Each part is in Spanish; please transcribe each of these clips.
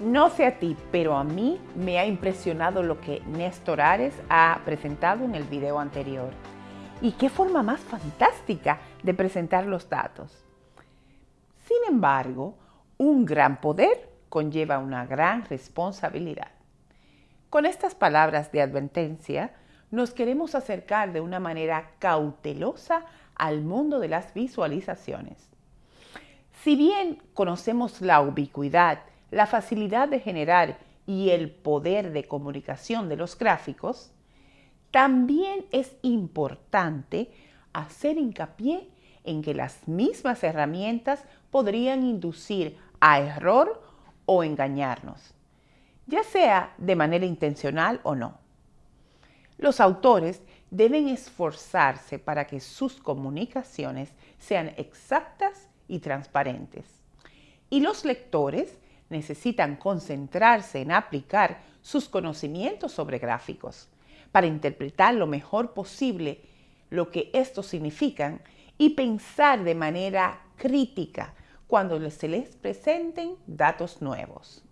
No sé a ti, pero a mí me ha impresionado lo que Néstor Ares ha presentado en el video anterior. ¿Y qué forma más fantástica de presentar los datos? Sin embargo, un gran poder conlleva una gran responsabilidad. Con estas palabras de advertencia, nos queremos acercar de una manera cautelosa al mundo de las visualizaciones. Si bien conocemos la ubicuidad la facilidad de generar y el poder de comunicación de los gráficos, también es importante hacer hincapié en que las mismas herramientas podrían inducir a error o engañarnos, ya sea de manera intencional o no. Los autores deben esforzarse para que sus comunicaciones sean exactas y transparentes. Y los lectores necesitan concentrarse en aplicar sus conocimientos sobre gráficos para interpretar lo mejor posible lo que estos significan y pensar de manera crítica cuando se les presenten datos nuevos.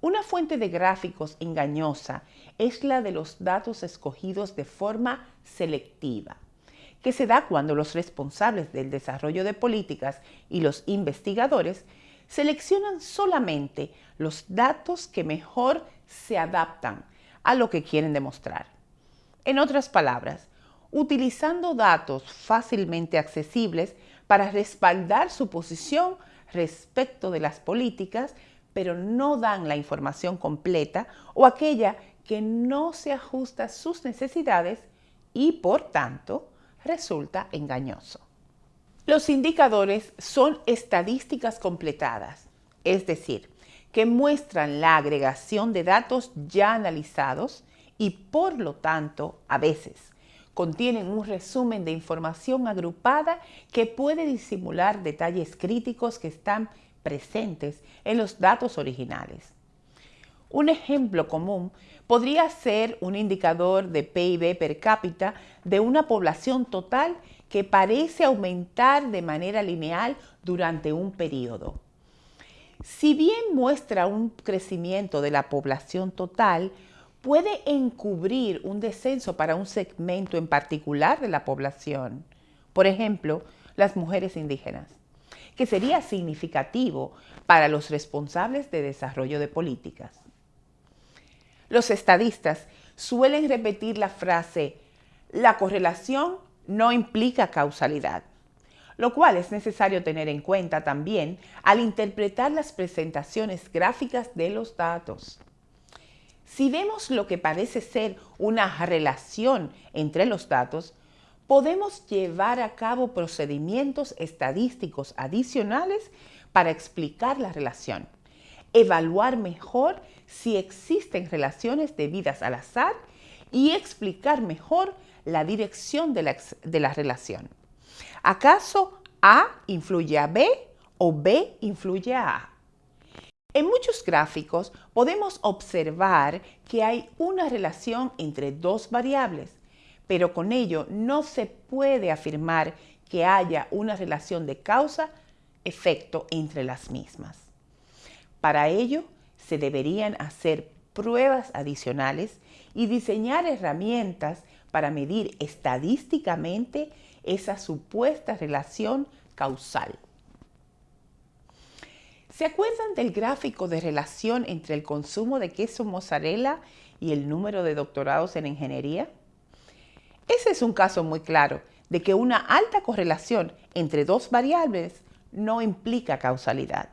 Una fuente de gráficos engañosa es la de los datos escogidos de forma selectiva, que se da cuando los responsables del desarrollo de políticas y los investigadores seleccionan solamente los datos que mejor se adaptan a lo que quieren demostrar. En otras palabras, utilizando datos fácilmente accesibles para respaldar su posición respecto de las políticas, pero no dan la información completa o aquella que no se ajusta a sus necesidades y, por tanto, resulta engañoso. Los indicadores son estadísticas completadas, es decir, que muestran la agregación de datos ya analizados y por lo tanto, a veces, contienen un resumen de información agrupada que puede disimular detalles críticos que están presentes en los datos originales. Un ejemplo común podría ser un indicador de PIB per cápita de una población total que parece aumentar de manera lineal durante un periodo. Si bien muestra un crecimiento de la población total, puede encubrir un descenso para un segmento en particular de la población, por ejemplo, las mujeres indígenas, que sería significativo para los responsables de desarrollo de políticas. Los estadistas suelen repetir la frase, la correlación no implica causalidad, lo cual es necesario tener en cuenta también al interpretar las presentaciones gráficas de los datos. Si vemos lo que parece ser una relación entre los datos, podemos llevar a cabo procedimientos estadísticos adicionales para explicar la relación, evaluar mejor si existen relaciones debidas al azar y explicar mejor la dirección de la, relación. ¿Acaso A influye a B o B influye a A? En muchos gráficos podemos observar que hay una relación entre dos variables, pero con ello no se puede afirmar que haya una relación de causa-efecto entre las mismas. Para ello, se deberían hacer pruebas adicionales y diseñar herramientas para medir estadísticamente esa supuesta relación causal. ¿Se acuerdan del gráfico de relación entre el consumo de queso mozzarella y el número de doctorados en ingeniería? Ese es un caso muy claro de que una alta correlación entre dos variables no implica causalidad.